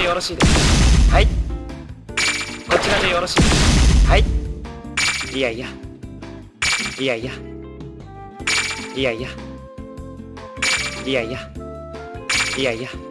でよろしいですはい。こちらでよろしい。ですはい。いやいや。いやいや。いやいや。いやいや。いやいや。